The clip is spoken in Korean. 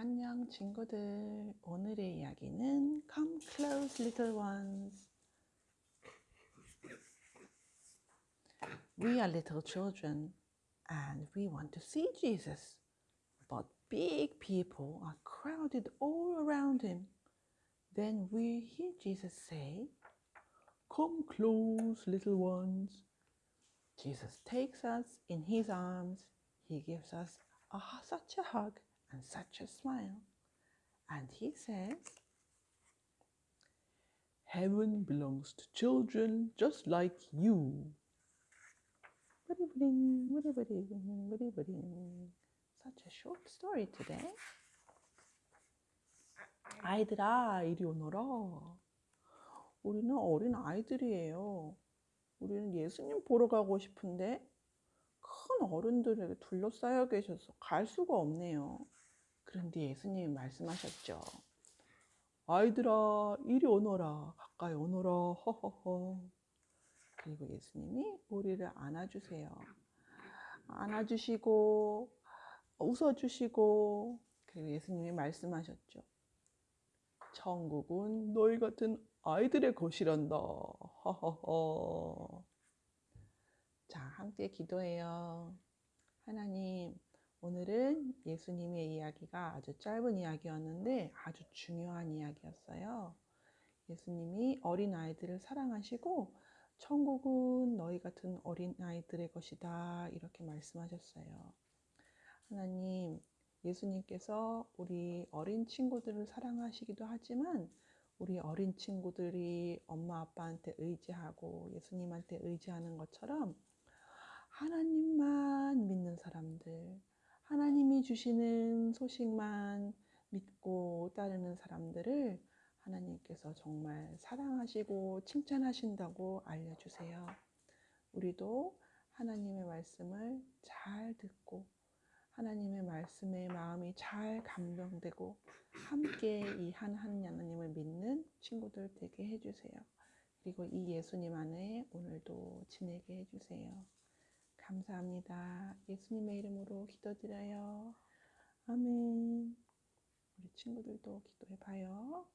안녕 친구들. 오늘의 이야기는 Come close little ones. We are little children and we want to see Jesus. But big people are crowded all around him. Then we hear Jesus say, Come close little ones. Jesus takes us in his arms. He gives us a, such a hug And such a smile. And he says, Heaven belongs to children just like you. Such a short story today. 아이들아, 이리 오너라. 우리는 어린 아이들이에요. 우리는 예수님 보러 가고 싶은데 큰 어른들에게 둘러싸여 계셔서 갈 수가 없네요. 그런데 예수님이 말씀하셨죠. 아이들아, 이리 오너라. 가까이 오너라. 허허허. 그리고 예수님이 우리를 안아주세요. 안아주시고, 웃어주시고, 그리고 예수님이 말씀하셨죠. 천국은 너희 같은 아이들의 것이란다. 허허허. 자, 함께 기도해요. 하나님, 오늘은 예수님의 이야기가 아주 짧은 이야기였는데 아주 중요한 이야기였어요. 예수님이 어린 아이들을 사랑하시고 천국은 너희 같은 어린 아이들의 것이다. 이렇게 말씀하셨어요. 하나님, 예수님께서 우리 어린 친구들을 사랑하시기도 하지만 우리 어린 친구들이 엄마 아빠한테 의지하고 예수님한테 의지하는 것처럼 하나님만 믿는 사람들, 주시는 소식만 믿고 따르는 사람들을 하나님께서 정말 사랑하시고 칭찬하신다고 알려주세요. 우리도 하나님의 말씀을 잘 듣고 하나님의 말씀에 마음이 잘 감동되고 함께 이 한 하나님을 믿는 친구들 되게 해주세요. 그리고 이 예수님 안에 오늘도 지내게 해주세요. 감사합니다. 예수님의 이름으로 기도드려요. 아멘. 우리 친구들도 기도해 봐요.